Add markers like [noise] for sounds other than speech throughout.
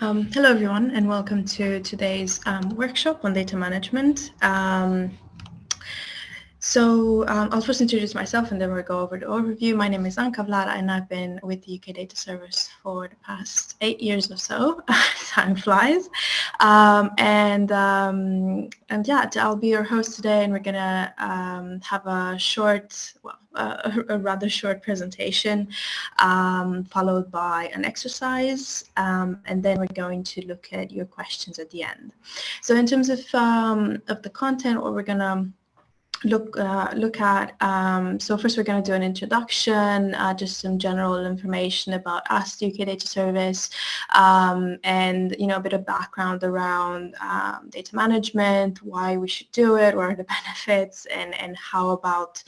Um, hello, everyone, and welcome to today's um, workshop on data management. Um, so um, I'll first introduce myself and then we'll go over the overview. My name is Anka Vlada and I've been with the UK Data Service for the past eight years or so. [laughs] Time flies. Um, and, um, and yeah, I'll be your host today and we're going to um, have a short, well, uh, a rather short presentation um, followed by an exercise um, and then we're going to look at your questions at the end. So in terms of, of the content, what we're going to look uh, look at. Um, so first we're going to do an introduction, uh, just some general information about us, the UK Data Service, um, and you know a bit of background around um, data management, why we should do it, what are the [laughs] benefits, and and how about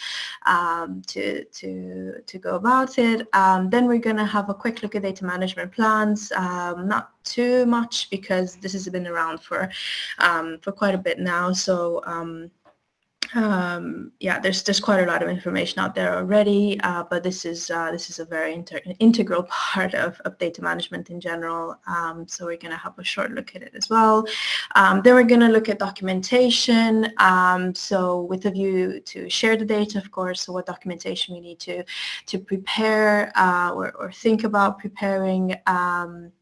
um, to to to go about it. Um, then we're going to have a quick look at data management plans, um, not too much because this has been around for for quite a bit now. So um, yeah, there's there's quite a lot of information out there already, uh, but this is uh, this is a very integral [laughs] part of, of data management in general. Um, so we're going to have a short look at it as well. Um, then we're going to look at documentation. Um, so with a view to share the data, of course. So what documentation we need to to prepare uh, or, or think about preparing. Um,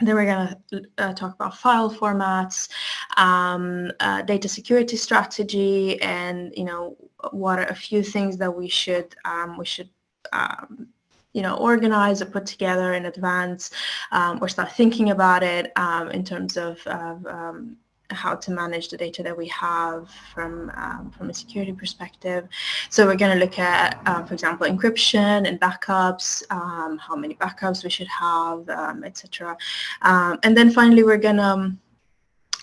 then we're going to uh, talk about file formats, um, uh, data security strategy, and you know what are a few things that we should um, we should um, you know organize or put together in advance, um, or start thinking about it um, in terms of, of um, how to manage the data that we have from um, from a security perspective. So we're going to look at, uh, for example, encryption and backups, um, how many backups we should have, um, etc. Um, and then finally, we're going to um,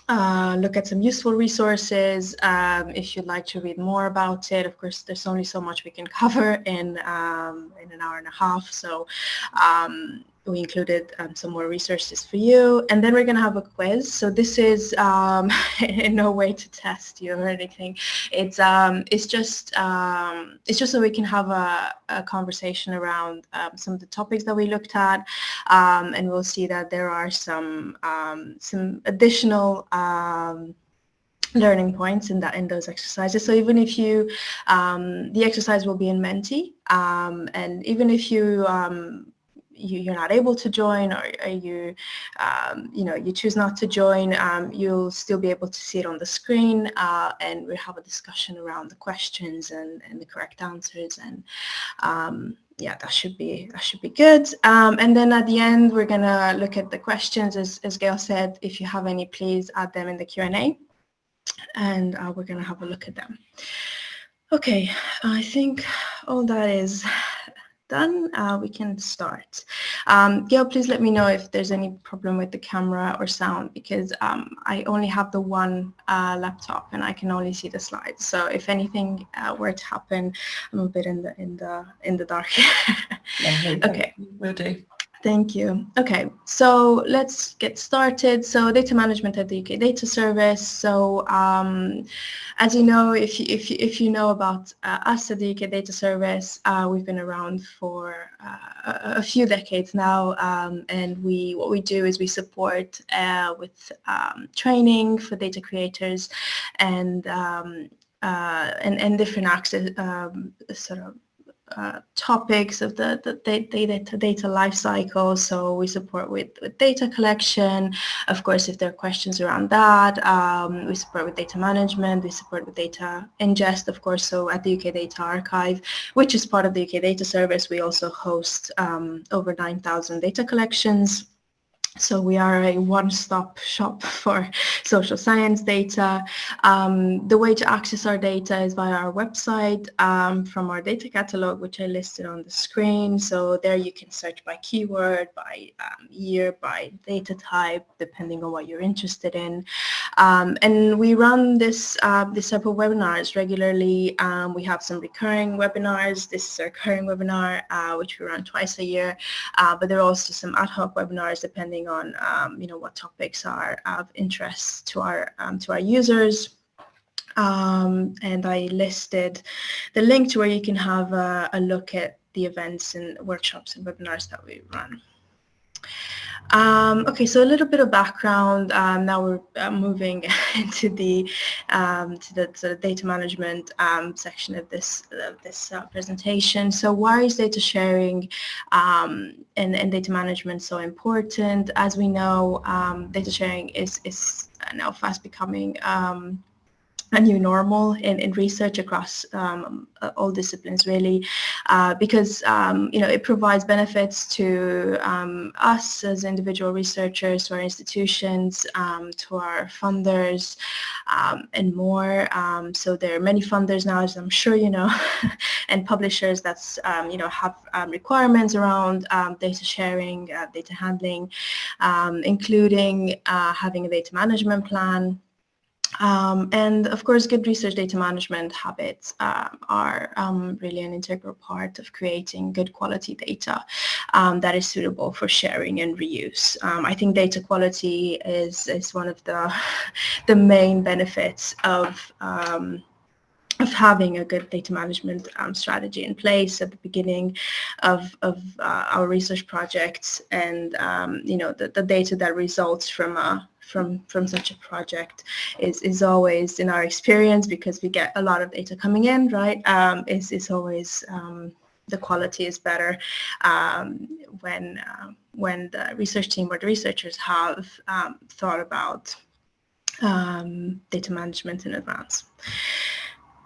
uh, look at some useful resources. Um, if you'd like to read more about it, of course, there's only so much we can [laughs] cover in in an hour and a half. So we included um, some more resources for you. And then we're going to have a quiz. So this is um, in [laughs] no way to test you or anything. It's um, it's just um, it's just so we can have a, a conversation around um, some of the topics that we looked at. Um, and we'll see that there are some some additional learning points in that in those exercises. So even if you, um, the exercise will be in Menti, um, and even if you um, you, are not able to join or, you, um, you know, you choose not to join, um, you'll still be able to see it on the screen uh, and we'll have a discussion around the questions and, and the correct answers and um, yeah, that should be that should be good. Um, and then at the end, we're gonna look at the questions. As, as Gail said, if you have any, please add them in the Q&A and uh, we're gonna have a look at them. Okay, I think all that is done, uh, we can start. Um, Gail, please let me know if there's any problem with the camera or sound because um, I only have the one uh, laptop and I can only see the slides. So if anything uh, were to happen, I'm a bit in the in the in the dark. [laughs] yeah, okay, will do. Thank you. Okay, so let's get started. So data management at the UK Data Service. So um, as you know, if you, if you, if you know about uh, us at the UK Data Service, uh, we've been around for uh, a few decades now, um, and we what we do is we support uh, with um, training for data creators and um, uh, and, and different access um, sort of uh, topics of the, the data, data life cycle. So we support with, with data collection. Of course, if there are questions around that, um, we support with data management. We support with data ingest, of course. So at the UK Data Archive, which is part of the UK Data Service, we also host um, over 9,000 data collections. So we are a one-stop shop [laughs] for social science data. Um, the way to access our data is via our website um, from our data catalog, which I listed on the screen. So there you can search by keyword, by um, year, by data type, depending on what you're interested in. Um, and we run this, uh, this type of webinars regularly. Um, we have some recurring webinars. This is a recurring webinar, uh, which we run twice a year. Uh, but there are also some ad hoc webinars depending depending on um, you know what topics are of interest to our um, to our users. Um, and I listed the link to where you can have a, a look at the events and workshops and webinars that we run. Um, okay, so a little bit of background. Um, now we're uh, moving [laughs] into the um, to the, to the, data management um, section of this of this uh, presentation. So why is data sharing um, and, and data management so important? As we know, um, data sharing is is now fast becoming a new normal in, in research across um, all disciplines really uh, because um, you know it provides benefits to um, us as individual researchers to our institutions um, to our funders um, and more. Um, so there are many funders now as I'm sure you know [laughs] and publishers that's you know have requirements around data sharing uh, data handling including uh, having a data management plan um, and of course, good research data management habits uh, are um, really an integral part of creating good quality data um, that is suitable for sharing and reuse. Um, I think data quality is, is one of the, [laughs] the main benefits of um, of having a good data management um, strategy in place at the beginning of, of uh, our research projects and um, you know the, the data that results from a from from such a project is is always in our experience because we get a lot of data coming in right um, is is always um, the quality is better um, when uh, when the research team or the researchers have um, thought about um, data management in advance.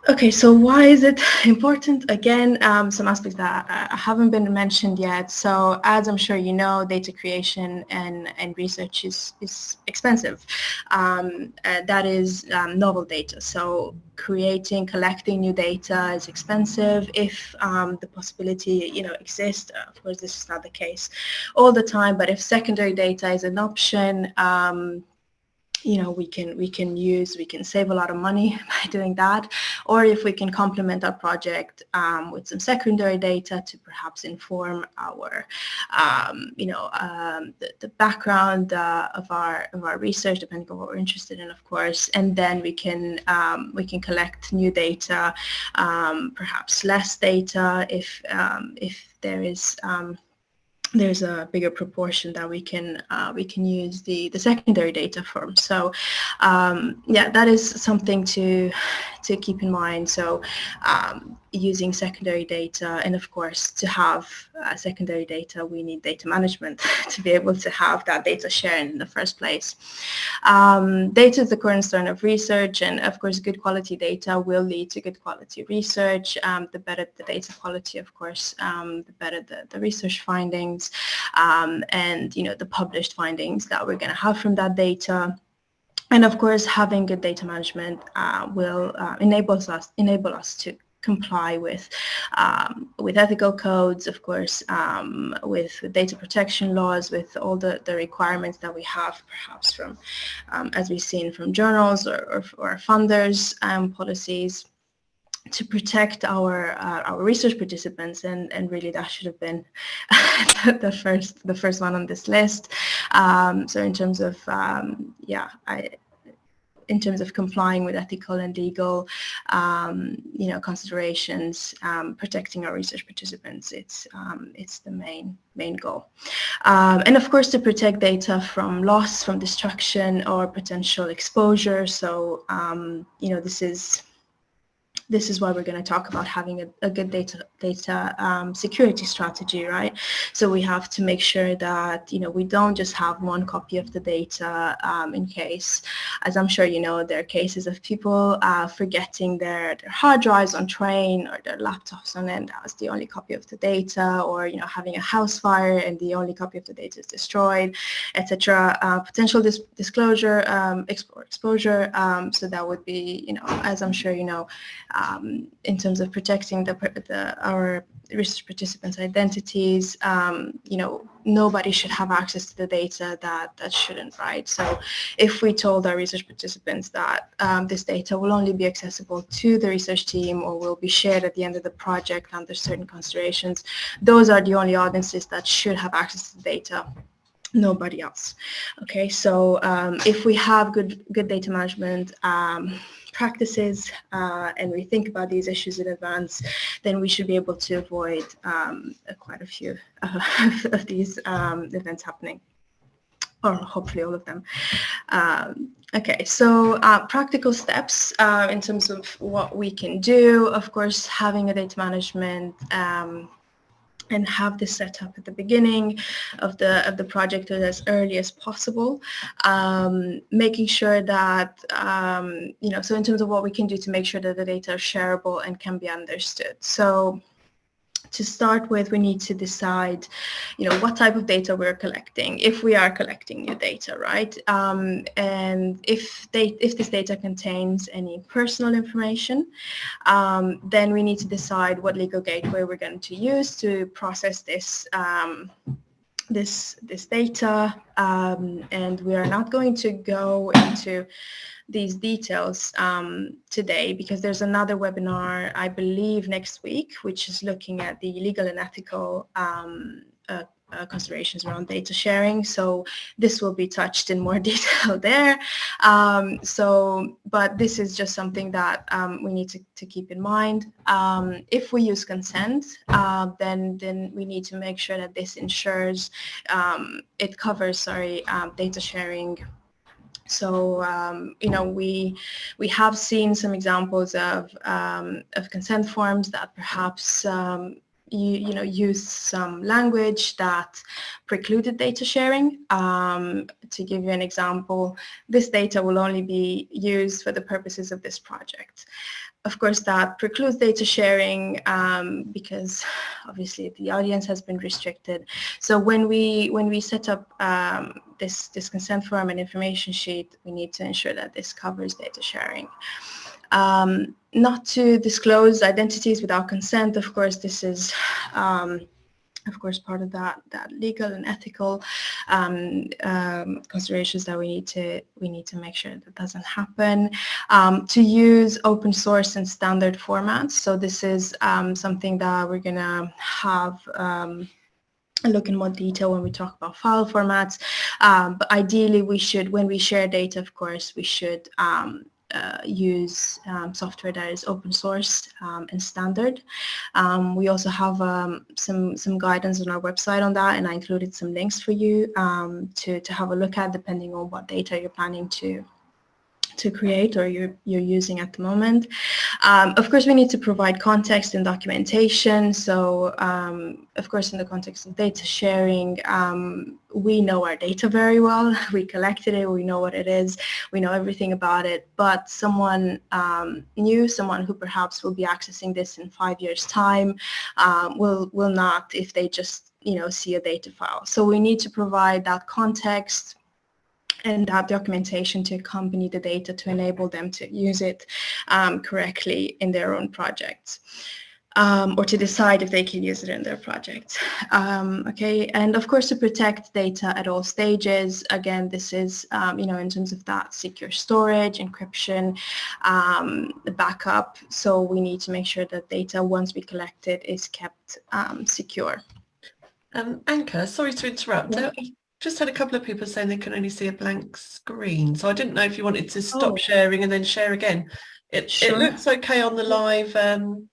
Okay, so why is it [laughs] important? Again, um, some aspects that uh, haven't been mentioned yet. So as I'm sure you know, data creation and, and research is, is expensive. Um, uh, that is um, novel data. So creating, collecting new data is expensive. If um, the possibility, you know, exists, of course, this is not the case all the time, but if secondary data is an option, um, you know we can we can use we can save a lot of money [laughs] by doing that. Or if we can complement our project um, with some secondary data to perhaps inform our um, you know um, the, the, background uh, of our of our research depending on what we're interested in of course. And then we can um, we can collect new data um, perhaps less data if um, if there is there's a bigger proportion that we can uh, we can use the the secondary data from. So um, yeah, that is something to to keep in mind. So um, using secondary data and of course to have uh, secondary data we need data management [laughs] to be able to have that data sharing in the first place. Um, data is the cornerstone of research and of course good quality data will lead to good quality research. Um, the better the data quality of course um, the better the, the research findings um, and you know the published findings that we're going to have from that data. And of course having good data management uh, will uh, enable us enable us to comply with um, with ethical codes, of course, um, with data protection laws, with all the, the requirements that we have, perhaps from, um, as we've seen from journals or, or, or funders um, policies to protect our uh, our research participants and and really that should have been [laughs] the first the first one on this list um, so in terms of um, yeah I in terms of complying with ethical and legal, um, you know, considerations, um, protecting our research participants. It's um, it's the main main goal, um, and of course to protect data from loss, from destruction, or potential exposure. So you know, this is this is why we're going to talk about having a, a good data data um, security strategy, right? So we have to make sure that you know we don't just have one copy of the data um, in case, as I'm sure you know, there are cases of people uh, forgetting their, their hard drives on train or their laptops on it. That was the only copy of the data, or you know having a house fire and the only copy of the data is destroyed, etc. Uh, potential dis disclosure um, exposure. Um, so that would be you know as I'm sure you know um, in terms of protecting the, the, our research participants' identities. Um, you know, nobody should have access to the data that, that shouldn't, right? So if we told our research participants that um, this data will only be accessible to the research team or will be shared at the end of the project under certain considerations, those are the only audiences that should have access to the data nobody else okay so um, if we have good good data management um, practices uh, and we think about these issues in advance, then we should be able to avoid um, quite a few uh, [laughs] of these um, events happening. or hopefully all of them. Um, okay, so uh, practical steps uh, in terms of what we can do. Of course, having a data management um, and have this set up at the beginning of the of the project as early as possible. Um, making sure that um, you know so in terms of what we can do to make sure that the data are shareable and can be understood. So to start with, we need to decide, you know, what type of data we're collecting, if we are collecting new data, right? Um, and if they, if this data contains any personal information, um, then we need to decide what legal gateway we're going to use to process this um, this this data, um, and we are not going to go into these details um, today because there's another webinar, I believe, next week, which is looking at the legal and ethical um, uh, uh, considerations around data sharing. So this will be touched in more [laughs] detail there. Um, so, but this is just something that um, we need to, to, keep in mind. Um, if we use consent, uh, then then we need to make sure that this ensures um, it covers, sorry, um, data sharing so um, you know we we have seen some examples of um, of consent forms that perhaps um, you, you know use some language that precluded data sharing. Um, to give you an example, this data will only be used for the purposes of this project of course, that precludes data sharing um, because obviously the audience has been restricted. So when we when we set up um, this this consent form and information sheet, we need to ensure that this covers data sharing. Um, not to disclose identities without consent. Of course, this is um, of course, part of that that legal and ethical um, um, considerations that we need to we need to make sure that doesn't happen. Um, to use open source and standard formats. So this is um, something that we're gonna have um, look in more detail when we talk about file formats. Um, but ideally, we should, when we share data, of course, we should um, uh, use um, software that is open source um, and standard. Um, we also have um, some some guidance on our website on that, and I included some links for you to to have a look at, depending on what data you're planning to to create or you're, you're using at the moment. Um, of course, we need to provide context and documentation. So, um, of course, in the context of data sharing, um, we know our data very well. [laughs] We collected it. We know what it is. We know everything about it. But someone um, new, someone who perhaps will be accessing this in five years' time, um, will will not if they just you know see a data file. So we need to provide that context and that documentation to accompany the data to enable them to use it um, correctly in their own projects. Um, or to decide if they can use it in their project. Um, okay, and of course to protect data at all stages. Again, this is, um, you know, in terms of that secure storage, encryption, um, the backup. So we need to make sure that data, once we collect it, is kept um, secure. Um, Anka, sorry to interrupt. Yeah just had a couple of people saying they can only see a blank screen. So I didn't know if you wanted to stop oh. sharing and then share again. It, sure. it looks okay on the live um,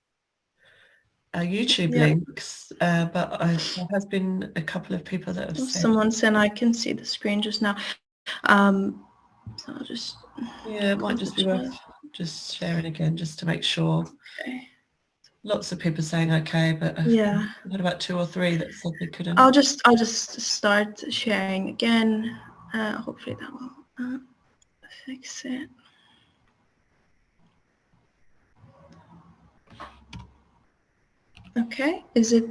uh, YouTube yeah. links, uh, but I, there has been a couple of people that have said... Someone said I can see the screen just now. Um, so I'll just... Yeah, it might just be worth just sharing again just to make sure. Okay lots of people saying okay, but yeah, what about two or three that said they couldn't? I'll just I'll just start sharing again. Uh, hopefully that will uh, fix it. Okay, is it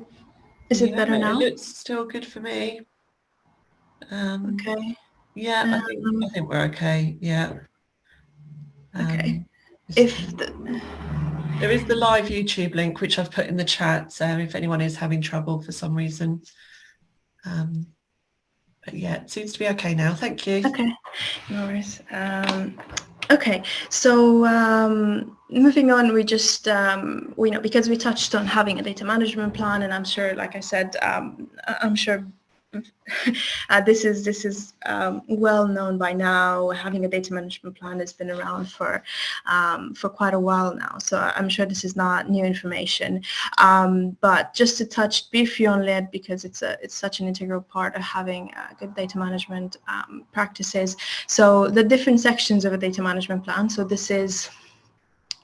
is it yeah, better now? It looks still good for me. Um, okay. Yeah, um, I think I think we're okay. Yeah. Um, okay. If the there is the live YouTube link, which I've put in the chat, so if anyone is having trouble for some reason. Um, but yeah, it seems to be okay now. Thank you. Okay, no worries. Um, okay, so um, moving on, we just, um, we know, because we touched on having a data management plan, and I'm sure, like I said, um, I'm sure uh, this is this is um, well known by now. Having a data management plan has been around for um, for quite a while now, so I'm sure this is not new information. Um, but just to touch briefly on it because it's a it's such an integral part of having uh, good data management um, practices. So the different sections of a data management plan. So this is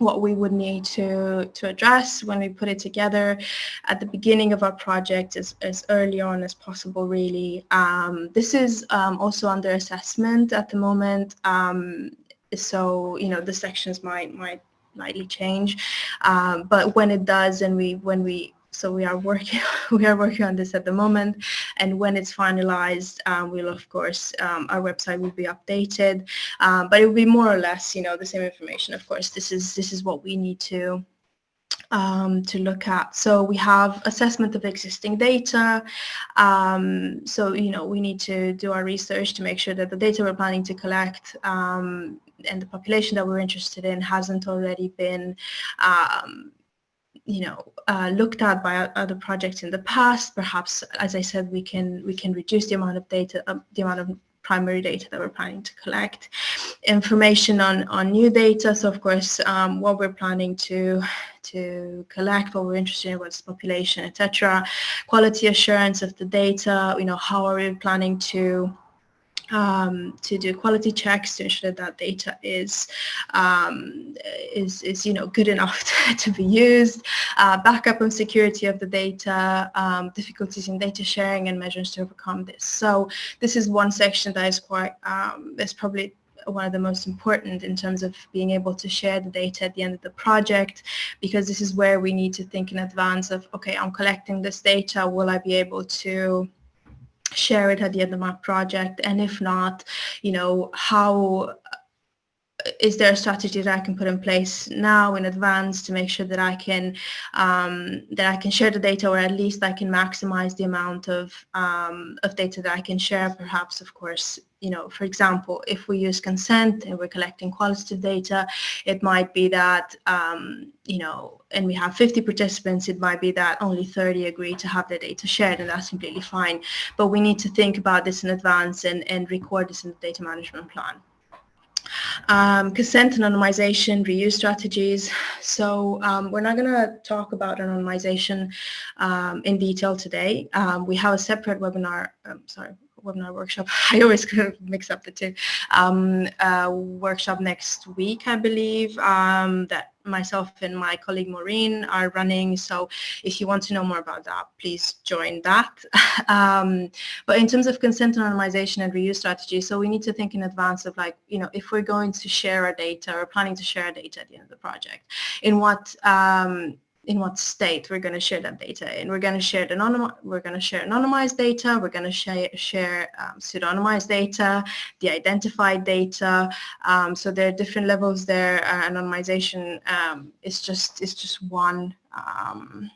what we would need to, to address when we put it together at the beginning of our project as, as early on as possible really. Um, this is um, also under assessment at the moment. Um, so, you know, the sections might, might slightly change. Um, but when it does and we, when we so we are working [laughs] we are working on this at the moment and when it's finalized um, we'll of course um, our website will be updated um, but it will be more or less you know the same information of course this is this is what we need to um, to look at. So we have assessment of existing data. Um, so, you know, we need to do our research to make sure that the data we're planning to collect um, and the population that we're interested in hasn't already been um, you know, uh, looked at by other projects in the past. Perhaps, as I said, we can we can reduce the amount of data, uh, the amount of primary data that we're planning to collect. Information on on new data. So of course, um, what we're planning to to collect, what we're interested in, what's population, etc. Quality assurance of the data. You know, how are we planning to um, to do quality checks to ensure that that data is um, is, is you know good enough to, [laughs] to be used, uh, backup and security of the data, um, difficulties in data sharing and measures to overcome this. So this is one section that is quite um, is probably one of the most important in terms of being able to share the data at the end of the project because this is where we need to think in advance of okay I'm collecting this data will I be able to share it at the end of my project? And if not you know how is there a strategy that I can put in place now in advance to make sure that I can um, that I can share the data or at least I can maximize the amount of um, of data that I can share? Perhaps of course you know for example if we use consent and we're collecting qualitative data it might be that um, you know and we have 50 participants it might be that only 30 agree to have the data shared and that's completely fine. But we need to think about this in advance and, and record this in the data management plan um, consent anonymization, reuse strategies. So um, we're not going to talk about anonymization um, in detail today. Um, we have a separate webinar, um, sorry, webinar workshop. [laughs] I always mix up the two. Um, workshop next week, I believe, um, that myself and my colleague Maureen are running. So if you want to know more about that, please join that. [laughs] um, but in terms of consent anonymization and reuse strategy, so we need to think in advance of like, you know, if we're going to share our data or planning to share our data at the end of the project, in what um, in what state we're going to share that data and we're going to share the we're going to share anonymized data we're going to share share um, pseudonymized data the identified data um, so there are different levels there. Uh, anonymization um, is just is just one um,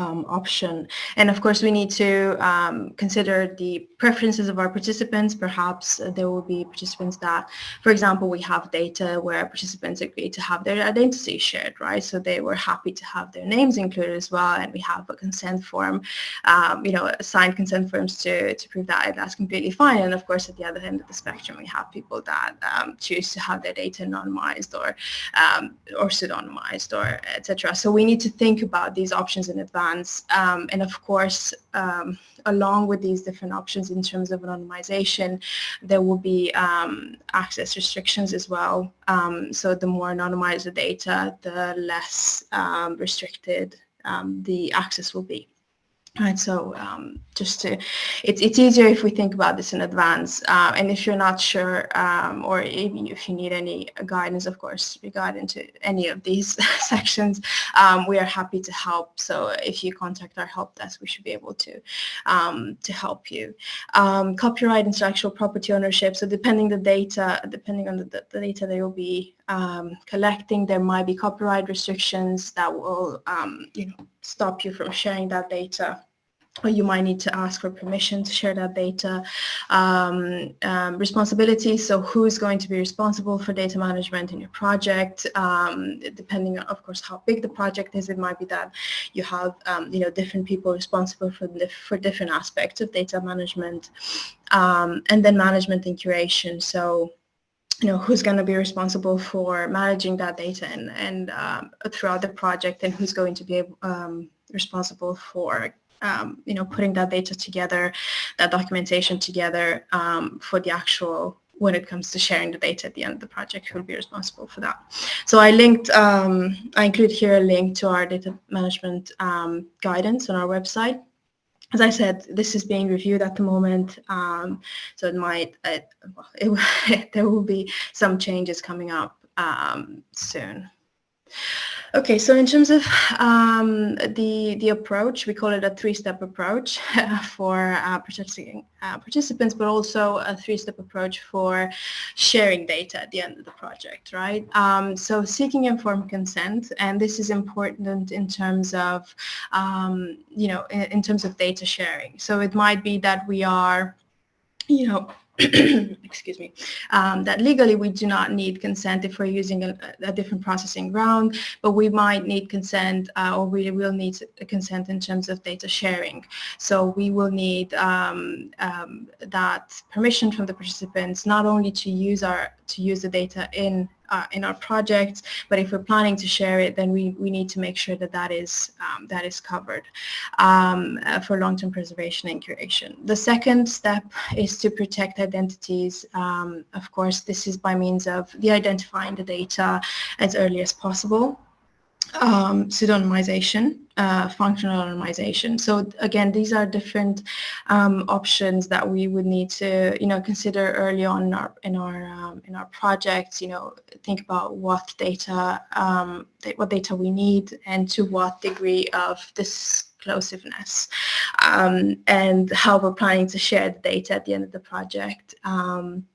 um, option. And of course, we need to um, consider the preferences of our participants. Perhaps there will be participants that, for example, we have data where participants agree to have their identity shared, right? So they were happy to have their names included as well, and we have a consent form, um, you know, signed consent forms to, to prove that that's completely fine. And of course, at the other end of the spectrum, we have people that um, choose to have their data anonymized or um, or pseudonymized or etc. So we need to think about these options in advance Um, and of course, um, along with these different options in terms of anonymization, there will be um, access restrictions as well. Um, so the more anonymized the data, the less um, restricted the access will be. Right, so um, just to, it's, it's easier if we think about this in advance. Uh, and if you're not sure um, or if, if you need any guidance, of course, regarding to any of these [laughs] sections, um, we are happy to help. So if you contact our help desk, we should be able to, um, to help you. Um, copyright intellectual property ownership. So depending the data, depending on the, the, data they will be um, collecting, there might be copyright restrictions that will, you know, stop you from sharing that data or you might need to ask for permission to share that data. Um, um, responsibility, so who's going to be responsible for data management in your project, um, depending on, of course, how big the project is, it might be that you have, um, you know, different people responsible for, the, for different aspects of data management, um, and then management and curation. So you know, who's going to be responsible for managing that data and, and um, throughout the project and who's going to be um, responsible for um, you know, putting that data together, that documentation together um, for the actual when it comes to sharing the data at the end of the project, who will be responsible for that. So I linked, um, I include here a link to our data management um, guidance on our website. As I said, this is being reviewed at the moment, um, so it might, it, it, [laughs] there will be some changes coming up um, soon. Okay, so in terms of um, the the approach, we call it a three-step approach [laughs] for uh, participating uh, participants, but also a three-step approach for sharing data at the end of the project, right? Um, so seeking informed consent, and this is important in terms of, um, you know, in, in terms of data sharing. So it might be that we are, you know, [coughs] excuse me, um, that legally we do not need consent if we're using a, a different processing ground, but we might need consent uh, or we will need consent in terms of data sharing. So we will need um, um, that permission from the participants not only to use our to use the data in uh, in our projects, but if we're planning to share it, then we, we need to make sure that that is, um, that is covered um, uh, for long-term preservation and curation. The second step is to protect identities. Um, of course, this is by means of de-identifying the data as early as possible um, pseudonymization, uh, functional anonymization. So again, these are different um, options that we would need to, you know, consider early on in our in our um, in our projects. You know, think about what data um, what data we need and to what degree of disclosiveness, um, and how we're planning to share the data at the end of the project. Um,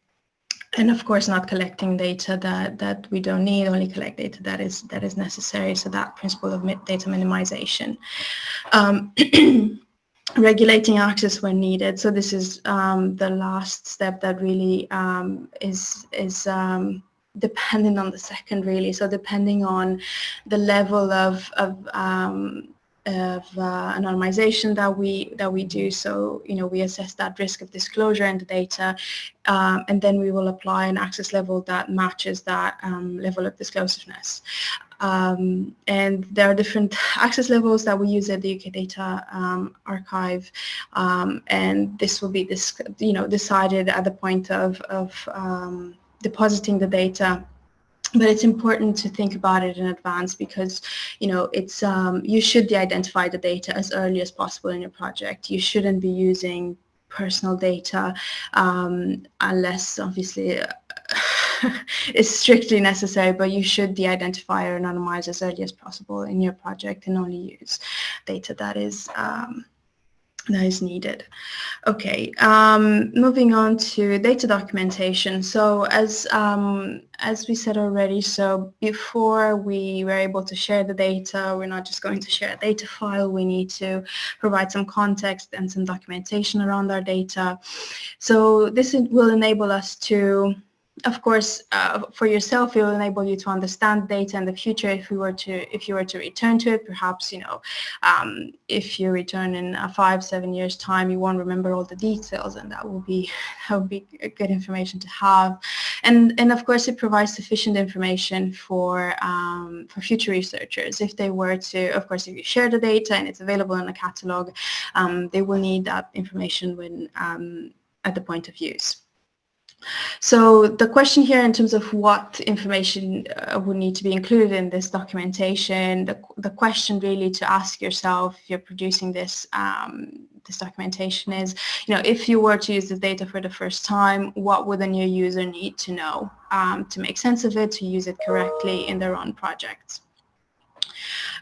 and of course not collecting data that that we don't need only collect data that is that is necessary. So that principle of data minimization. Um, [clears throat] regulating access when needed. So this is um, the last step that really um, is is um, dependent on the second really. So depending on the level of, of um, of uh, anonymization that we that we do. So you know we assess that risk of disclosure in the data, um, and then we will apply an access level that matches that um, level of disclosiveness. Um, and there are different [laughs] access levels that we use at the UK Data um, Archive, um, and this will be this you know decided at the point of of um, depositing the data but it's important to think about it in advance because you know it's um, you should de-identify the data as early as possible in your project. You shouldn't be using personal data um, unless obviously [laughs] it's strictly necessary but you should de-identify or anonymize as early as possible in your project and only use data that is um, that is needed. Okay, um, moving on to data documentation. So as um, as we said already, so before we were able to share the data, we're not just going to share a data file, we need to provide some context and some documentation around our data. So this will enable us to of course, uh, for yourself, it will enable you to understand data in the future. If we were to, if you were to return to it, perhaps you know, um, if you return in a five, seven years time, you won't remember all the details, and that will be [laughs] that will be good information to have. And and of course, it provides sufficient information for um, for future researchers. If they were to, of course, if you share the data and it's available in a catalog, um, they will need that information when um, at the point of use. So the question here in terms of what information uh, would need to be included in this documentation, the, the question really to ask yourself if you're producing this um, this documentation is, you know, if you were to use the data for the first time, what would a new user need to know um, to make sense of it, to use it correctly in their own projects?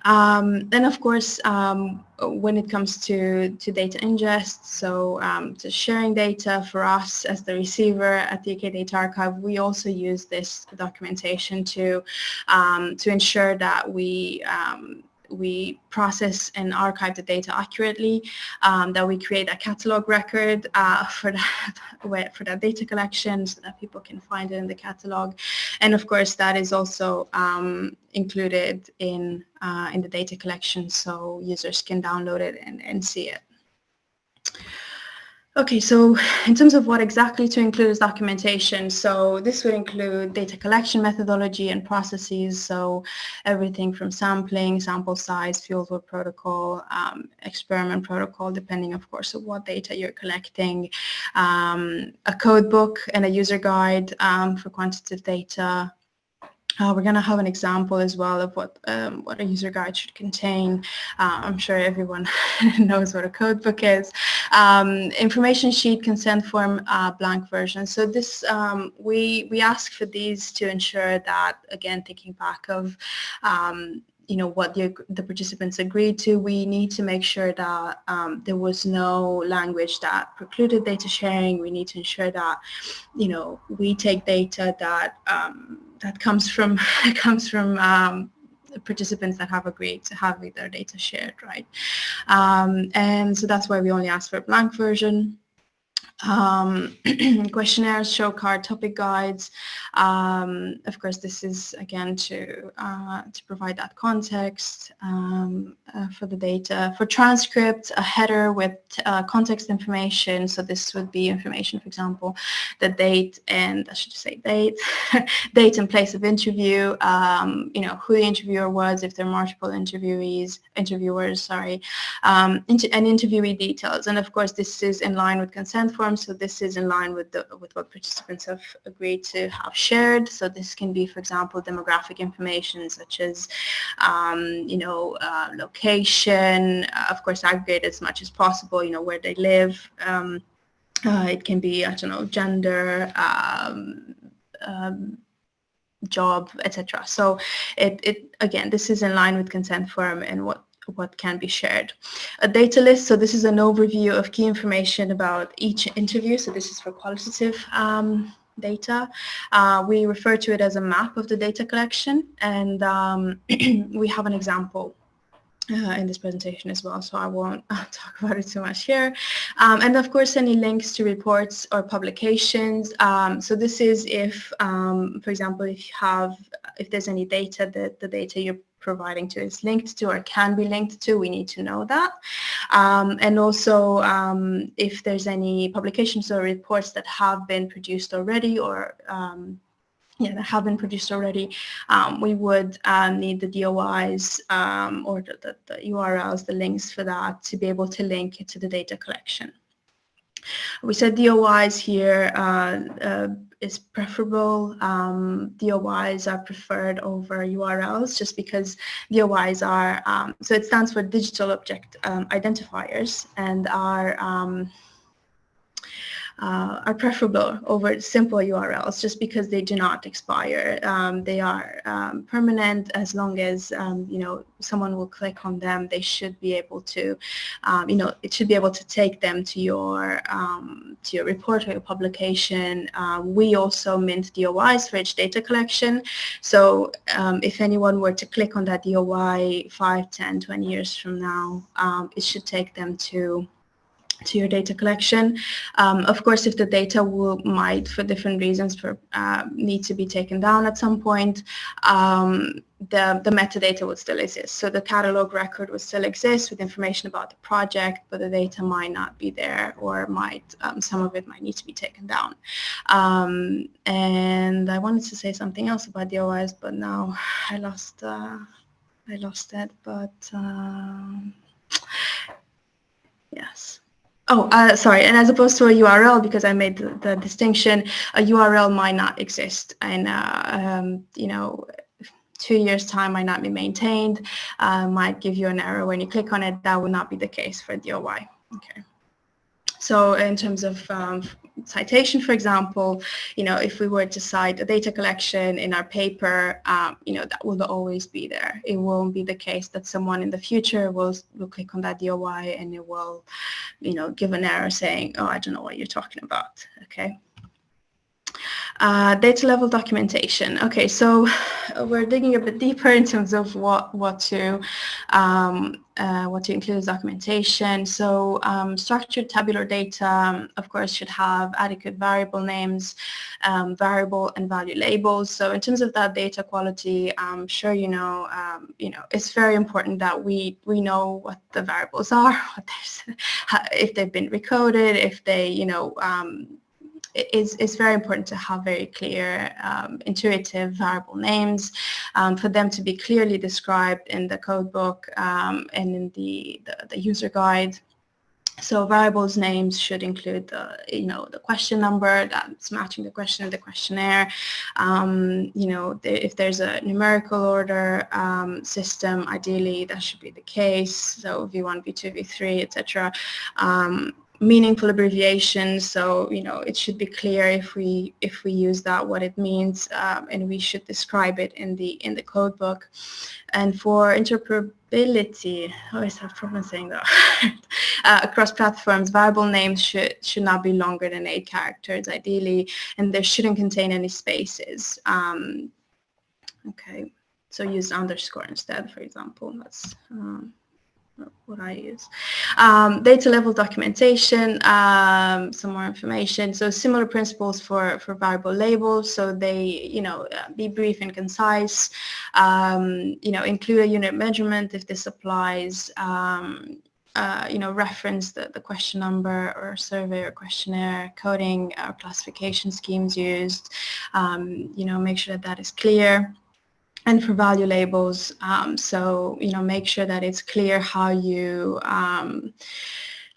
Um, then of course, um, when it comes to, to data ingest, so um, to sharing data for us as the receiver at the UK Data Archive, we also use this documentation to, um, to ensure that we um, we process and archive the data accurately, um, that we create a catalog record uh, [laughs] for that for that data collection so that people can find it in the catalog, and of course that is also um, included in uh, in the data collection so users can download it and, and see it. Okay, so in terms of what exactly to include as documentation, so this would include data collection methodology and processes, so everything from sampling, sample size, fieldwork protocol, um, experiment protocol, depending of course of what data you're collecting, um, a code book and a user guide um, for quantitative data, uh, we're going to have an example as well of what um, what a user guide should contain. Uh, I'm sure everyone [laughs] knows what a codebook is. Um, information sheet, consent form, uh, blank version. So this um, we we ask for these to ensure that again thinking back of um, you know what the, the participants agreed to we need to make sure that um, there was no language that precluded data sharing we need to ensure that you know we take data that um, that comes from [laughs] comes from um, participants that have agreed to have their data shared, right? Um, and so that's why we only ask for a blank version um, [clears throat] questionnaires, show card, topic guides. Um, of course, this is again to uh, to provide that context um, uh, for the data. For transcript, a header with uh, context information. So this would be information, for example, the date and I should say date, [laughs] date and place of interview. Um, you know who the interviewer was, if there are multiple interviewees, interviewers, sorry, um, inter and interviewee details. And of course, this is in line with consent so this is in line with, the, with what participants have agreed to have shared. So this can be, for example, demographic information such as, um, you know, uh, location, uh, of course, aggregate as much as possible, you know, where they live. Um, uh, it can be, I don't know, gender, um, um job, etc. So it, it again, this is in line with consent form and what what can be shared. A data list, so this is an overview of key information about each interview. So this is for qualitative um, data. Uh, we refer to it as a map of the data collection and um, [clears throat] we have an example uh, in this presentation as well, so I won't [laughs] uh, talk about it too much here. Um, and of course, any links to reports or publications. Um, so this is if, um, for example, if you have, if there's any data that the data you're providing to is linked to or can be linked to, we need to know that. Um, and also um, if there's any publications or reports that have been produced already or um, yeah, that have been produced already, um, we would uh, need the DOIs um, or the, the, the URLs, the links for that to be able to link it to the data collection. We said DOIs here uh, uh, is preferable. Um, DOIs are preferred over URLs just because DOIs are, um, so it stands for digital object um, identifiers and are um, uh, are preferable over simple URLs just because they do not expire. Um, they are um, permanent as long as, um, you know, someone will click on them. They should be able to, um, you know, it should be able to take them to your, um, to your report or your publication. Uh, we also mint DOIs for each data collection. So if anyone were to click on that DOI 5, 10, 20 years from now, it should take them to to your data collection. Um, of course, if the data will, might, for different reasons, for uh, need to be taken down at some point, um, the, the metadata would still exist. So the catalog record would still exist with information about the project, but the data might not be there or might, um, some of it might need to be taken down. Um, and I wanted to say something else about the OS, but now I lost, uh, I lost it, but um, yes. Oh, uh, sorry. And as opposed to a URL, because I made the, the distinction, a URL might not exist, and uh, um, you know, two years time might not be maintained, uh, might give you an error when you click on it. That would not be the case for DOI. Okay. So in terms of um, citation, for example, you know, if we were to cite a data collection in our paper, um, you know, that will always be there. It won't be the case that someone in the future will, will click on that DOI and it will, you know, give an error saying, oh, I don't know what you're talking about, okay? Uh, data level documentation. Okay, so [sighs] we're digging a bit deeper in terms of what what to um, uh, what to include as documentation. So um, structured tabular data, um, of course, should have adequate variable names, um, variable and value labels. So in terms of that data quality, I'm sure you know, um, you know, it's very important that we we know what the variables [laughs] are, what [laughs] if they've been recoded, if they, you know, um, it's, it's very important to have very clear, um, intuitive variable names um, for them to be clearly described in the codebook um, and in the, the, the, user guide. So variables names should include the, you know, the question number that's matching the question in the questionnaire. Um, you know, if there's a numerical order um, system, ideally that should be the case. So V1, V2, V3, etc meaningful abbreviations so you know it should be clear if we if we use that what it means um, and we should describe it in the in the code book. And for interoperability I always have problems saying that. [laughs] Uh, across platforms variable names should should not be longer than eight characters ideally and they shouldn't contain any spaces. Um, okay so use underscore instead for example. That's um, what I use. Um, data level documentation, um, some more information. So similar principles for, for variable labels. So they, you know, uh, be brief and concise. Um, you know, include a unit measurement if this applies. Um, uh, you know, reference the, the question number or survey or questionnaire, coding or classification schemes used. Um, you know, make sure that that is clear and for value labels. Um, so, you know, make sure that it's clear how you um,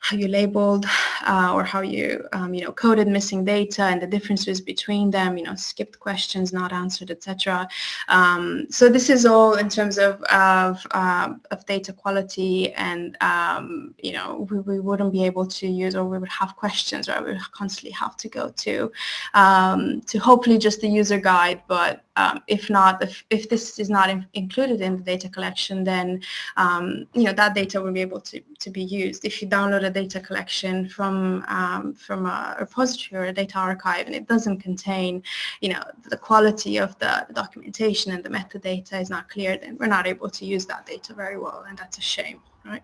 how you labeled uh, or how you, um, you know, coded missing data and the differences between them, you know, skipped questions, not answered, etc. Um, so this is all in terms of, of, uh, of data quality and, um, you know, we, we wouldn't be able to use or we would have questions, right? We would constantly have to go to, to hopefully just the user guide, but um, if not, if, if this is not in, included in the data collection, then um, you know that data will be able to, to be used. If you download a data collection from um, from a repository or a data archive and it doesn't contain, you know, the quality of the documentation and the metadata is not clear, then we're not able to use that data very well, and that's a shame right?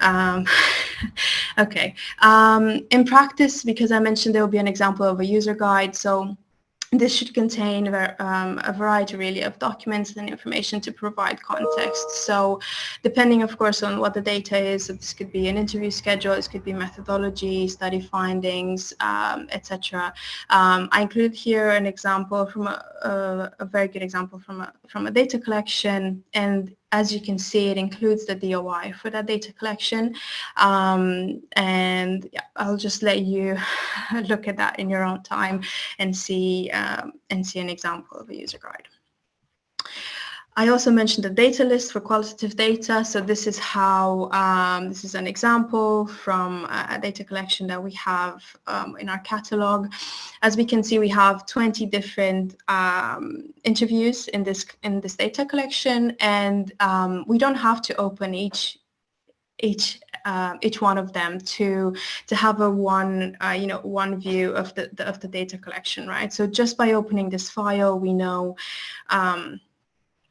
Um, [laughs] okay. Um, in practice, because I mentioned there will be an example of a user guide, so this should contain um, a variety really of documents and information to provide context. So depending of course on what the data is, this could be an interview schedule, this could be methodology, study findings, um, etc. Um, I include here an example from a, a, a, very good example from a, from a data collection and as you can see, it includes the DOI for that data collection. Um, and yeah, I'll just let you [laughs] look at that in your own time and see, um, and see an example of a user guide. I also mentioned the data list for qualitative data. So this is how, um, this is an example from a data collection that we have um, in our catalog. As we can see, we have 20 different um, interviews in this, in this data collection, and um, we don't have to open each each uh, each one of them to to have a one uh, you know one view of the, the, of the data collection right so just by opening this file we know um,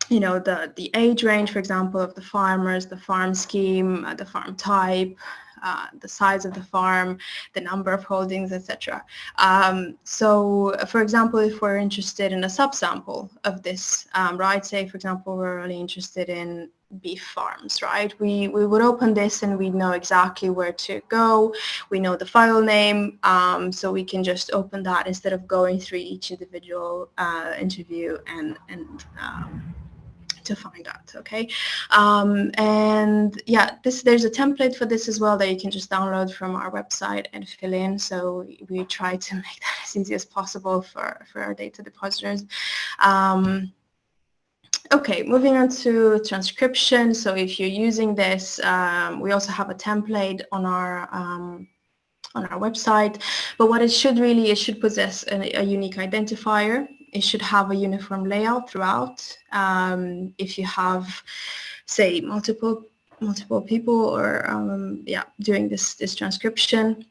you know, the, the age range, for example, of the farmers, the farm scheme, uh, the farm type, uh, the size of the farm, the number of holdings, etc. Um, so, for example, if we're interested in a subsample of this, um, right, say, for example, we're really interested in beef farms, right? We, we would open this and we know exactly where to go. We know the file name, um, so we can just open that instead of going through each individual uh, interview and, and um, to find out okay um, and yeah this there's a template for this as well that you can just download from our website and fill in so we try to [laughs] make that as easy as possible for for our data depositors um, Okay, moving on to transcription. So if you're using this, um, we also have a template on our um, on our website. But what it should really, it should possess a, a unique identifier it should have a uniform layout throughout. Um, if you have, say, multiple multiple people or um, yeah, doing this this transcription.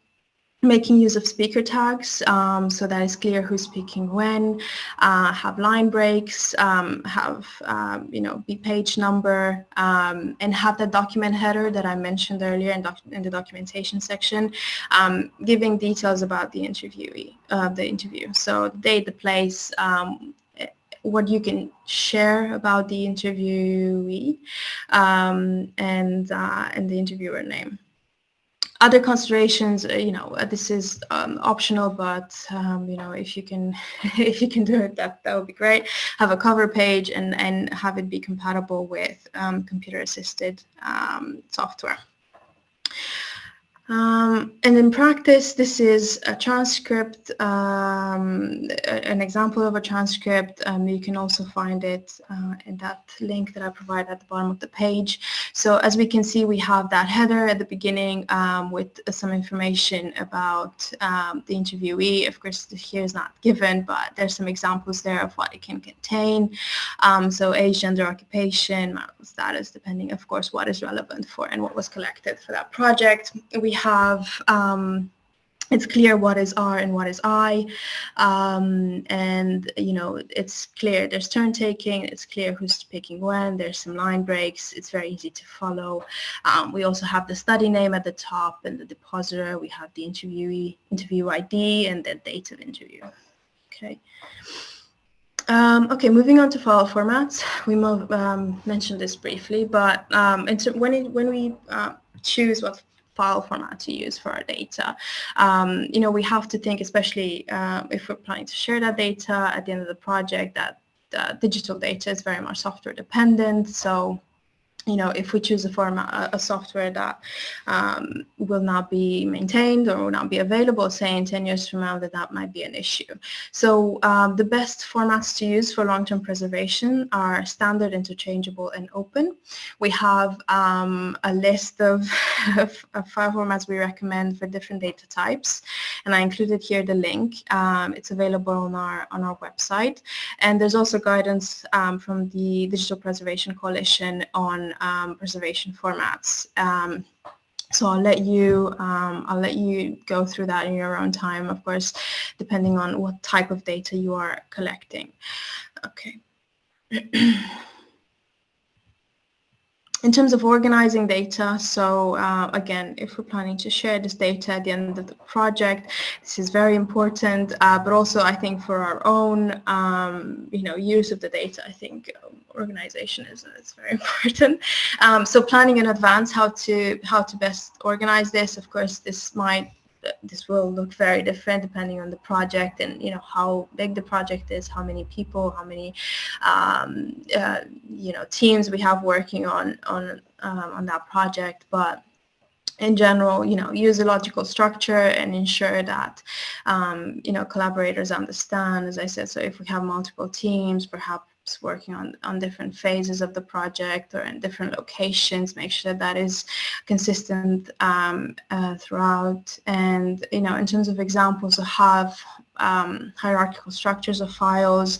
Making use of speaker tags um, so that it's clear who's speaking when, uh, have line breaks, um, have, um, you know, the page number, um, and have the document header that I mentioned earlier in, in the documentation section, um, giving details about the interviewee, uh, the interview. So the date, the place, um, what you can share about the interviewee, and, uh, and the interviewer name other considerations, uh, you know, uh, this is um, optional, but um, you know, if you can, [laughs] if you can do it, that that would be great. Have a cover page and and have it be compatible with um, computer-assisted um, software. Um, and in practice, this is a transcript, um, an example of a transcript. Um, you can also find it uh, in that link that I provide at the bottom of the page. So as we can see, we have that header at the beginning um, with some information about um, the interviewee. Of course, here is not given, but there's some examples there of what it can contain. Um, so age, gender, occupation, status, depending, of course, what is relevant for and what was collected for that project. We have um, it's clear what is R and what is I, um, and you know it's clear there's turn taking. It's clear who's picking when. There's some line breaks. It's very easy to follow. Um, we also have the study name at the top and the depositor. We have the interviewee interview ID and the date of interview. Okay. Um, okay, moving on to file formats. We um, mentioned this briefly, but um, when, it, when we uh, choose what file format to use for our data. Um, you know, we have to think, especially uh, if we're planning to share that data at the end of the project, that digital data is very much software dependent. So you know, if we choose a format, a, software that um, will not be maintained or will not be available, say in 10 years from now, that that might be an issue. So um, the best formats to use for long-term preservation are standard, interchangeable, and open. We have um, a list of, [laughs] of, of, file formats we recommend for different data types, and I included here the link. Um, it's available on our on our website, and there's also guidance um, from the Digital Preservation Coalition on um, preservation formats. Um, so I'll let you um, I'll let you go through that in your own time, of course, depending on what type of data you are collecting. Okay. [clears throat] in terms of organizing data, so uh, again, if we're planning to share this data at the end of the project, this is very important, uh, but also I think for our own, um, you know, use of the data, I think um, organization is, is very [laughs] important. Um, so planning in advance how to how to best organize this, of course, this might this will look very different depending on the project and you know how big the project is, how many people, how many um, uh, you know teams we have working on on um, on that project. But in general, you know, use a logical structure and ensure that, um, you know, collaborators understand, as I said, so if we have multiple teams, perhaps working on, on different phases of the project or in different locations, make sure that, that is consistent um, uh, throughout. And, you know, in terms of examples, have um, hierarchical structures of files,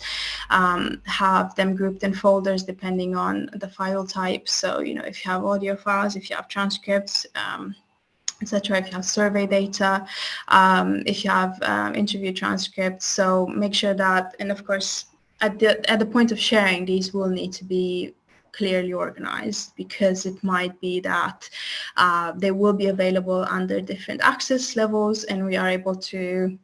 um, have them grouped in folders depending on the file type. So, you know, if you have audio files, if you have transcripts, um, etc. If you have survey data, um, if you have um, interview transcripts, so make sure that, and of course, at the at the point of sharing, these will need to be clearly organized because it might be that uh, they will be available under different access levels and we are able to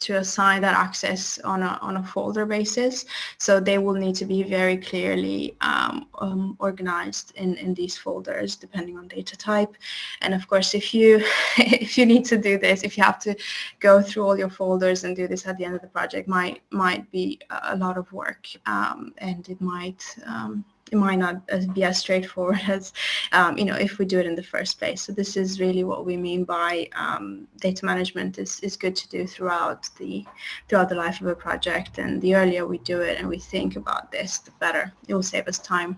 to assign that access on a, on a folder basis. So they will need to be very clearly um, um, organized in, in these folders depending on data type. And of course, if you, [laughs] if you need to do this, if you have to go through all your folders and do this at the end of the project, might, might be a lot of work um, and it might um, it might not be as straightforward [laughs] as, um, you know, if we do it in the first place. So this is really what we mean by um, data management is, is good to do throughout the, throughout the life of a project. And the earlier we do it and we think about this, the better. It will save us time.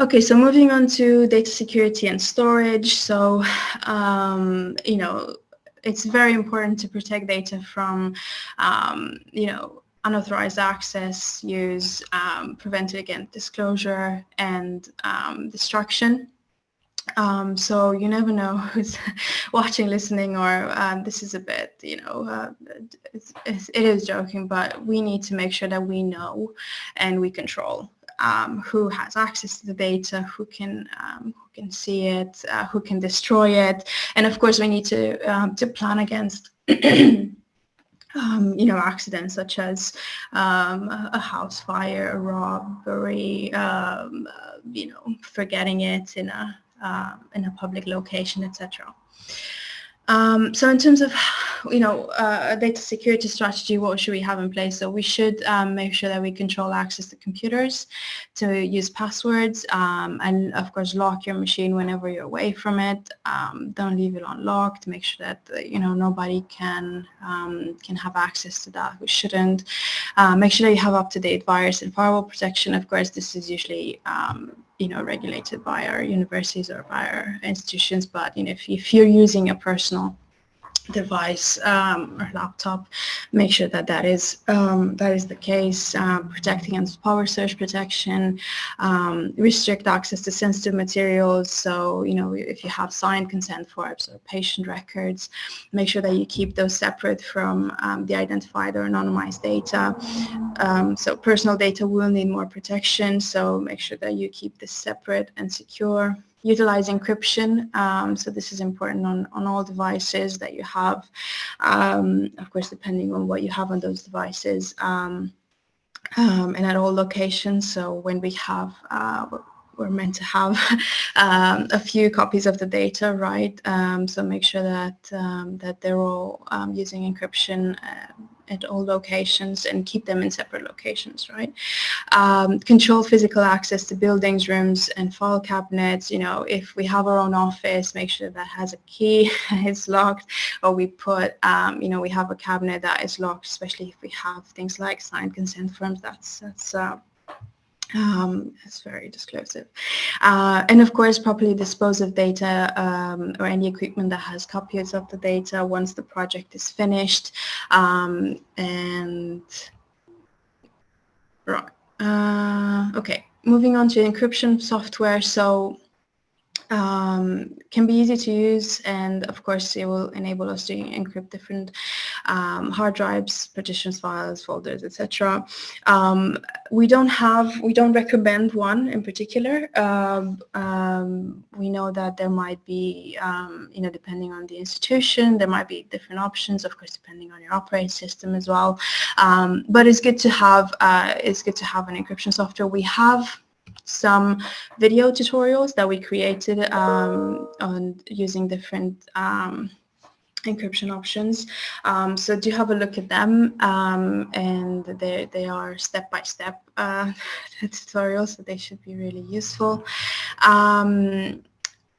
Okay, so moving on to data security and storage. So, um, you know, it's very important to protect data from, um, you know, unauthorized access, use, um, prevent against disclosure and um, destruction. Um, so you never know who's [laughs] watching, listening, or um, this is a bit, you know, uh, it's, it's, it is joking, but we need to make sure that we know and we control um, who has access to the data, who can um, who can see it, uh, who can destroy it, and of course we need to um, to plan against. [clears throat] Um, you know, accidents such as um, a house fire, a robbery, um, uh, you know, forgetting it in a uh, in a public location, etc. Um, so in terms of, you know, uh, a data security strategy, what should we have in place? So we should um, make sure that we control access to computers, to use passwords, um, and of course lock your machine whenever you're away from it. Um, don't leave it unlocked. Make sure that uh, you know nobody can um, can have access to that. We shouldn't. Uh, make sure that you have up-to-date virus and firewall protection. Of course, this is usually um, you know, regulated by our universities or by our institutions. But you know, if, if you're using a personal device um, or laptop, make sure that that is um, that is the case. Um, protect against power surge protection, um, restrict access to sensitive materials. So you know if you have signed consent forms or patient records, make sure that you keep those separate from um, the identified or anonymized data. Um, so personal data will need more protection. So make sure that you keep this separate and secure utilize encryption. Um, so this is important on, on all devices that you have, um, of course, depending on what you have on those devices um, um and at all locations. So when we have, uh, we're meant to have [laughs] um, a few copies of the data, right? Um, so make sure that, that they're all using encryption uh, at all locations and keep them in separate locations, right? Um, control physical access to buildings, rooms, and file cabinets. You know, if we have our own office, make sure that has a key, [laughs] it's locked, or we put, um, you know, we have a cabinet that is locked, especially if we have things like signed consent forms. That's that's uh, um, it's very disclosive. Uh, and of course, properly dispose of data um, or any equipment that has copies of the data once the project is finished. Um, and right. Uh, okay, moving on to encryption software. So um, can be easy to use and of course it will enable us to encrypt different um, hard drives, partitions, files, folders, etc. Um, we don't have, we don't recommend one in particular. Um, um, we know that there might be, um, you know, depending on the institution, there might be different options, of course, depending on your operating system as well. but it's good to have, uh, it's good to have an encryption software. We have some video tutorials that we created um, on using different um, encryption options. Um, so do have a look at them um, and they, they are step-by-step -step, uh, [laughs] tutorials, so they should be really useful. Um,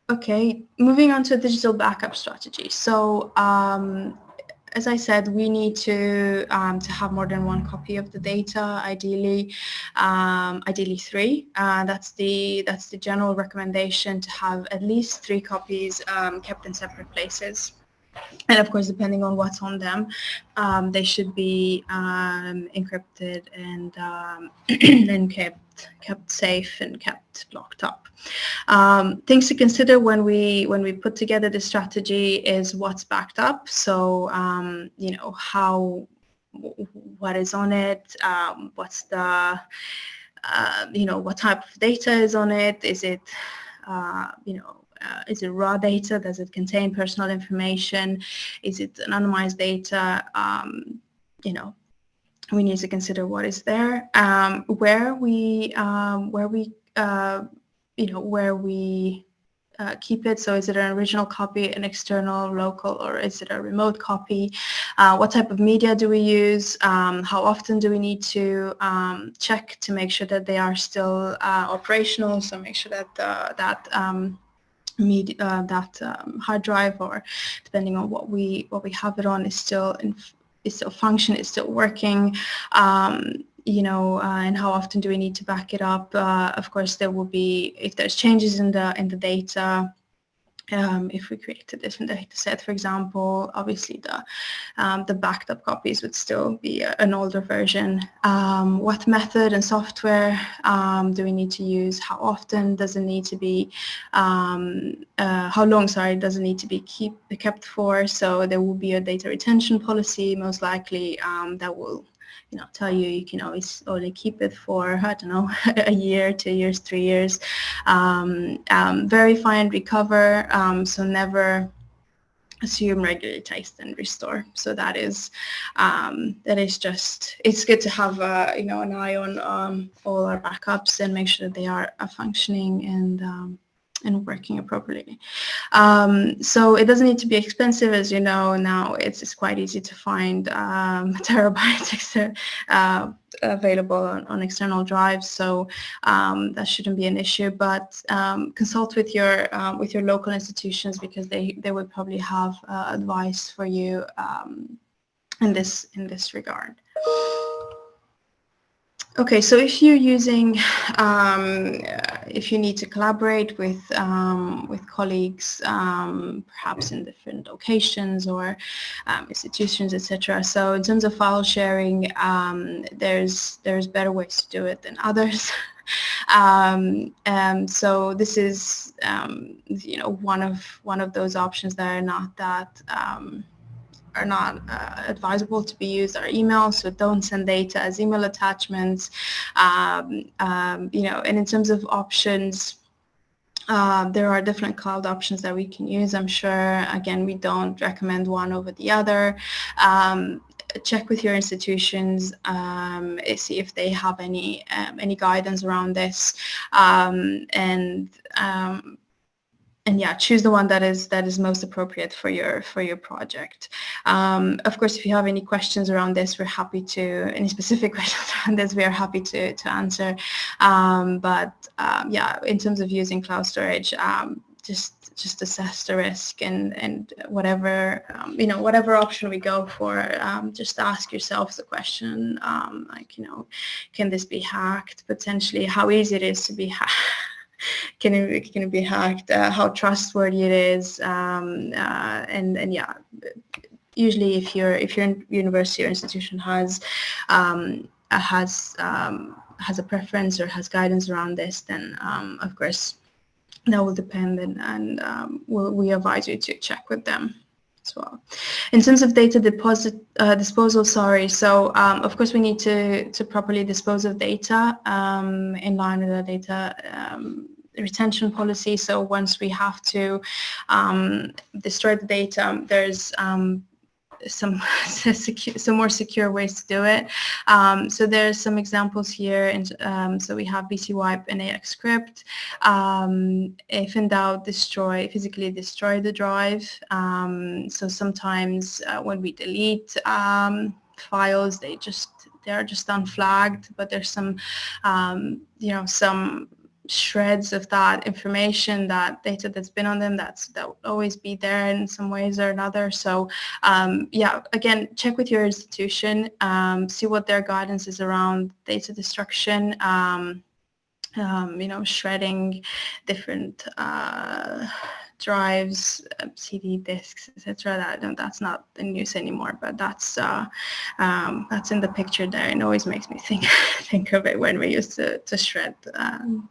okay, moving on to a digital backup strategy. So um, as I said, we need to um, to have more than one copy of the data, ideally, um, ideally three. Uh, that's the that's the general recommendation to have at least three copies um, kept in separate places and of course, depending on what's on them, um, they should be um, encrypted and um, [clears throat] and kept kept safe and kept locked up. Um, things to consider when we when we put together the strategy is what's backed up. So um, you know how what is on it, um, what's the uh, you know what type of data is on it. Is it uh, you know uh, is it raw data? Does it contain personal information? Is it anonymized data? Um, you know, we need to consider what is there. Um, where we, um, where we, uh, you know, where we uh, keep it. So is it an original copy, an external, local, or is it a remote copy? Uh, what type of media do we use? Um, how often do we need to um, check to make sure that they are still uh, operational? So make sure that uh, that um, media, uh, that um, hard drive or depending on what we what we have it on is still in, is still function is still working um, you know uh, and how often do we need to back it up uh, of course there will be if there's changes in the in the data um, if we create a different data set, for example, obviously the um, the backed up copies would still be a, an older version. Um, what method and software um, do we need to use? How often does it need to be? Um, uh, how long, sorry, does it need to be keep, kept for? So there will be a data retention policy, most likely, um, that will you know, tell you you can always only keep it for, [laughs] I don't know, [laughs] a year, two years, three years. Um, um, verify and recover, um, so never assume regularly test and restore so that is um, that is just it's good to have uh, you know an eye on um, all our backups and make sure that they are uh, functioning and um, and working appropriately. Um, so it doesn't need to be expensive, as you know. Now it's, it's quite easy to find um, [laughs] terabytes uh, available on, on, external drives, so um, that shouldn't be an issue. But um, consult with your um, with your local institutions because they they would probably have uh, advice for you um, in this in this regard. Okay, so if you're using, um, if you need to collaborate with um, with colleagues, um, perhaps in different locations or um, institutions, etc. So in terms of file sharing, um, there's there's better ways to do it than others. [laughs] Um, and so this is, you know, one of one of those options that are not that are not uh, advisable to be used are emails, so don't send data as email attachments. Um, um, you know, and in terms of options, uh, there are different cloud options that we can use. I'm sure, again, we don't recommend one over the other. Um, check with your institutions, um, see if they have any um, any guidance around this, um, and um, and yeah, choose the one that is that is most appropriate for your for your project. Um, of course, if you have any questions around this, we're happy to any specific [laughs] questions around this, we are happy to to answer. Um, but um, yeah, in terms of using cloud storage, um, just just assess the risk and and whatever um, you know whatever option we go for um, just ask yourself the question um, like you know can this be hacked potentially how easy it is to be [laughs] hacked [laughs] can it, can it be hacked, uh, how trustworthy it is, um, uh, and and yeah, usually if your if your university or institution has um, has um, has a preference or has guidance around this, then um, of course that will depend, and, and um, we'll, we advise you to check with them as well. In terms of data deposit uh, disposal, sorry. So um, of course we need to to properly dispose of data um, in line with the data um, retention policy. So once we have to um, destroy the data, there's um, some [laughs] some more secure ways to do it. Um, so there's some examples here. And um, so we have BCWipe and AxCrypt. Um, if in doubt, destroy physically destroy the drive. Um, so sometimes uh, when we delete um, files, they just they are just unflagged. But there's some um, you know some shreds of that information, that data that's been on them, that's that will always be there in some ways or another. So um, yeah, again, check with your institution, um, see what their guidance is around data destruction. Um, um you know, shredding different uh, drives, uh, CD disks, etc. That that's not in use anymore, but that's uh, um, that's in the picture there. It always makes me think [laughs] think of it when we used to to shred um,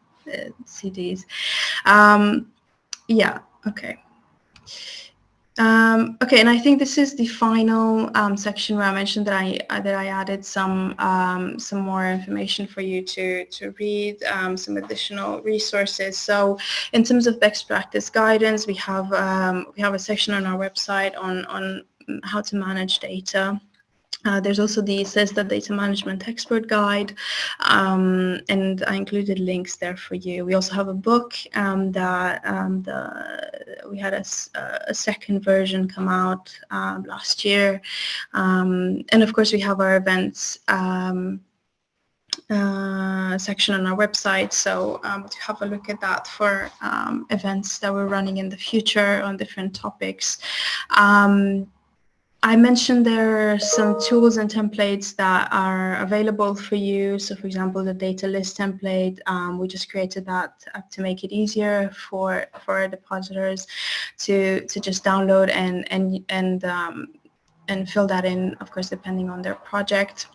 CDs. Um, yeah, okay. Um, okay, and I think this is the final um, section where I mentioned that I uh, that I added some um, some more information for you to to read, um, some additional resources. So, in terms of best practice guidance, we have um, we have a section on our website on on how to manage data. Uh, there's also the CESSDA Data Management Expert Guide, um, and I included links there for you. We also have a book um, that um, the, we had a, a, second version come out uh, last year, um, and of course we have our events um, uh, section on our website. So um, to have a look at that for um, events that we're running in the future on different topics. Um, I mentioned there are some tools and templates that are available for you. So for example, the data list template, um, we just created that to make it easier for, for depositors to, to just download and, and, and, um, and fill that in, of course, depending on their project.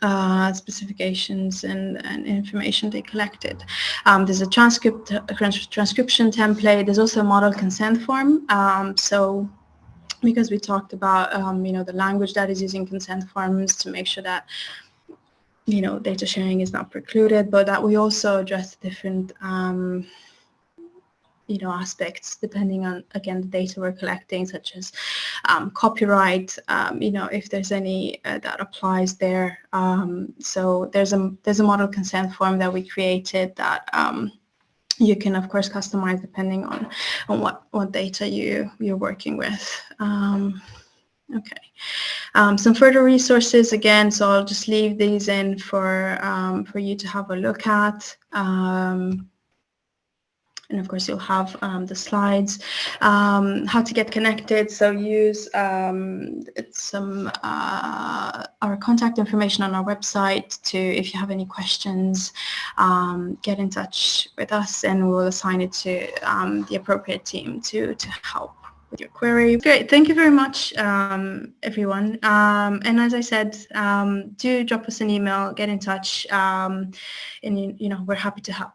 Uh, specifications and, and, information they collected. Um, there's a transcript a transcription template. There's also a model consent form. Um, so because we talked about um, you know the language that is using consent forms to make sure that you know data sharing is not precluded, but that we also address different um, you know aspects depending on again the data we're collecting, such as um, copyright. Um, you know if there's any uh, that applies there. Um, so there's a there's a model consent form that we created that um, you can of course customize depending on on what what data you you're working with. Um, okay. Um, some further resources again so I'll just leave these in for um, for you to have a look at. Um, and of course you'll have um, the slides. Um, how to get connected, so use um, some uh, our contact information on our website to, if you have any questions, um, get in touch with us and we'll assign it to um, the appropriate team to, to help with your query. Great, thank you very much, um, everyone. Um, and as I said, um, do drop us an email, get in touch, um, and you, you know we're happy to help.